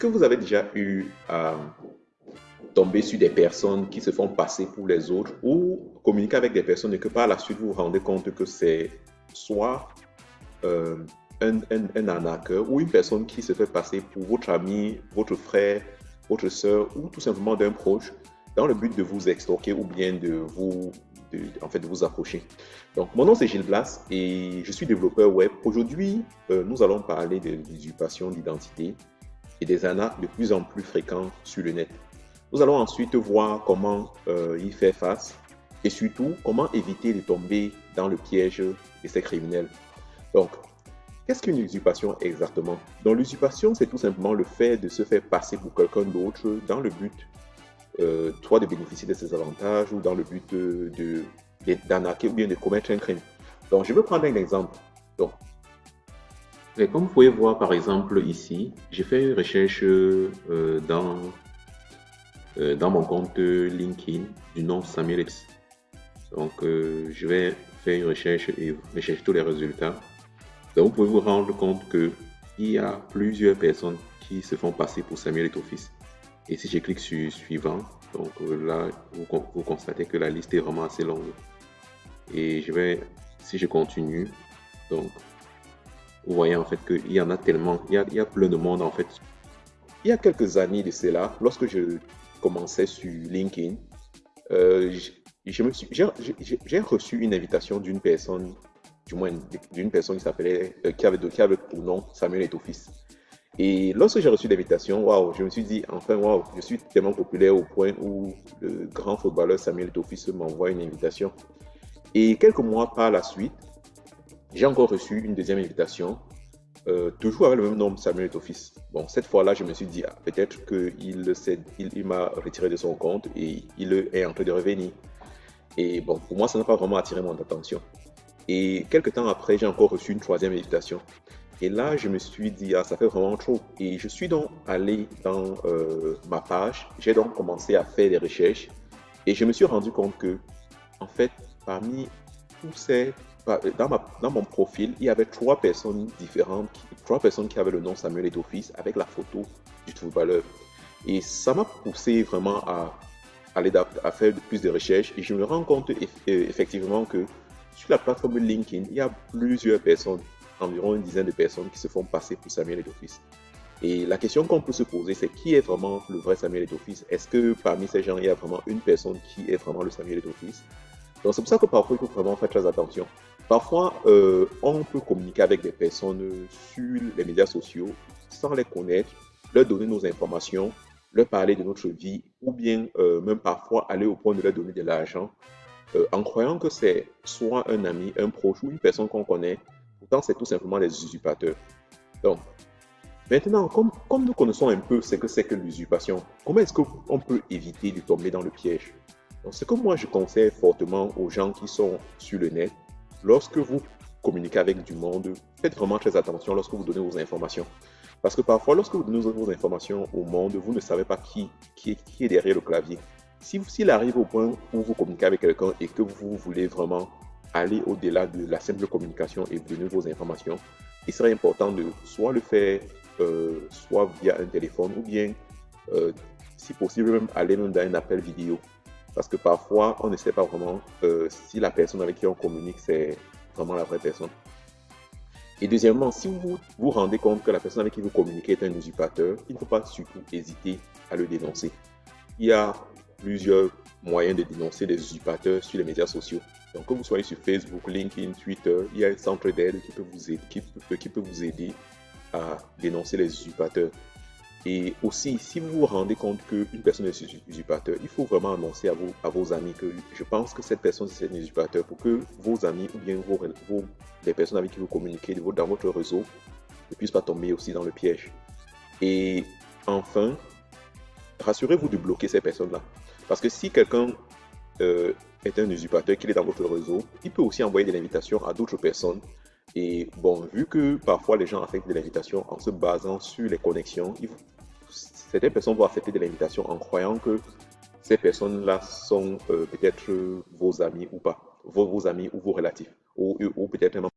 que vous avez déjà eu à tomber sur des personnes qui se font passer pour les autres ou communiquer avec des personnes et que par la suite vous vous rendez compte que c'est soit euh, un, un, un, arnaqueur ou une personne qui se fait passer pour votre ami, votre frère, votre soeur ou tout simplement d'un proche dans le but de vous extorquer ou bien de vous, en fait, de vous approcher. Donc, mon nom c'est Gilles Blas et je suis développeur web. Aujourd'hui, euh, nous allons parler de l'usurpation d'identité et des arnaques de plus en plus fréquentes sur le net. Nous allons ensuite voir comment euh, y faire face et surtout comment éviter de tomber dans le piège de ces criminels. Donc, qu'est-ce qu'une usurpation exactement? Donc, l'usurpation, c'est tout simplement le fait de se faire passer pour quelqu'un d'autre dans le but, euh, soit de bénéficier de ses avantages ou dans le but de, d'arnaquer ou bien de commettre un crime. Donc, je vais prendre un exemple. Donc, comme vous pouvez voir par exemple ici, j'ai fait une recherche euh, dans euh, dans mon compte LinkedIn du nom Samuel X. Donc, euh, je vais faire une recherche et rechercher tous les résultats. Donc, vous pouvez vous rendre compte qu'il y a plusieurs personnes qui se font passer pour Samuel et Office. Et si je clique sur suivant, donc là, vous, vous, constatez que la liste est vraiment assez longue. Et je vais, si je continue, donc, vous voyez en fait qu'il y en a tellement, il y a, plein de monde en fait. Il y a quelques années de cela, lorsque je commençais sur LinkedIn, euh, j'ai reçu une invitation d'une personne, du moins d'une personne qui s'appelait, euh, qui, avait, qui avait pour nom Samuel Etofis. Et lorsque j'ai reçu l'invitation, waouh, je me suis dit, enfin, waouh, je suis tellement populaire au point où le grand footballeur Samuel Etofis m'envoie une invitation. Et quelques mois par la suite, j'ai encore reçu une deuxième invitation euh, toujours avec le même nom, Samuel Office. Bon, cette fois-là, je me suis dit, ah, peut-être qu'il il, il m'a retiré de son compte et il est en train de revenir. Et bon, pour moi, ça n'a pas vraiment attiré mon attention. Et quelques temps après, j'ai encore reçu une troisième invitation. Et là, je me suis dit, ah, ça fait vraiment trop. Et je suis donc allé dans euh, ma page. J'ai donc commencé à faire des recherches. Et je me suis rendu compte que, en fait, parmi tous ces dans, ma, dans, mon profil, il y avait trois personnes différentes, trois personnes qui avaient le nom Samuel et Office avec la photo du footballeur. Et ça m'a poussé vraiment à aller à faire plus de recherches et je me rends compte effectivement que sur la plateforme LinkedIn, il y a plusieurs personnes, environ une dizaine de personnes qui se font passer pour Samuel et Office. Et la question qu'on peut se poser, c'est qui est vraiment le vrai Samuel et Office Est-ce que parmi ces gens, il y a vraiment une personne qui est vraiment le Samuel et Office Donc c'est pour ça que parfois, il faut vraiment faire très attention. Parfois, euh, on peut communiquer avec des personnes sur les médias sociaux sans les connaître, leur donner nos informations, leur parler de notre vie, ou bien euh, même parfois aller au point de leur donner de l'argent, euh, en croyant que c'est soit un ami, un proche ou une personne qu'on connaît. Pourtant, c'est tout simplement des usurpateurs. Donc, maintenant, comme, nous connaissons un peu ce que c'est que l'usurpation, comment est-ce qu'on peut éviter de tomber dans le piège? Donc, ce que moi je conseille fortement aux gens qui sont sur le net, lorsque vous communiquez avec du monde, faites vraiment très attention lorsque vous donnez vos informations. Parce que parfois, lorsque vous donnez vos informations au monde, vous ne savez pas qui, est, derrière le clavier. S'il si, arrive au point où vous communiquez avec quelqu'un et que vous voulez vraiment aller au-delà de la simple communication et donner vos informations, il serait important de soit le faire euh, soit via un téléphone ou bien, euh, si possible, même aller même dans un appel vidéo. Parce que parfois, on ne sait pas vraiment euh, si la personne avec qui on communique, c'est vraiment la vraie personne. Et deuxièmement, si vous vous rendez compte que la personne avec qui vous communiquez est un usurpateur, il ne faut pas surtout hésiter à le dénoncer. Il y a plusieurs moyens de dénoncer des usurpateurs sur les médias sociaux. Donc, que vous soyez sur Facebook, LinkedIn, Twitter, il y a un centre d'aide qui, qui peut vous aider à dénoncer les usurpateurs. Et aussi, si vous vous rendez compte qu'une personne est usurpateur, il faut vraiment annoncer à, vous, à vos amis que je pense que cette personne c'est un usurpateur pour que vos amis ou bien vos, les personnes avec qui vous communiquez dans votre réseau ne puissent pas tomber aussi dans le piège. Et enfin, rassurez-vous de bloquer ces personnes-là. Parce que si quelqu'un euh, est un usurpateur, qu'il est dans votre réseau, il peut aussi envoyer des invitations à d'autres personnes et bon, vu que parfois les gens acceptent de l'invitation en se basant sur les connexions, certaines personnes vont accepter de l'invitation en croyant que ces personnes-là sont euh, peut-être vos amis ou pas, vos, amis ou vos relatifs, ou, ou peut-être même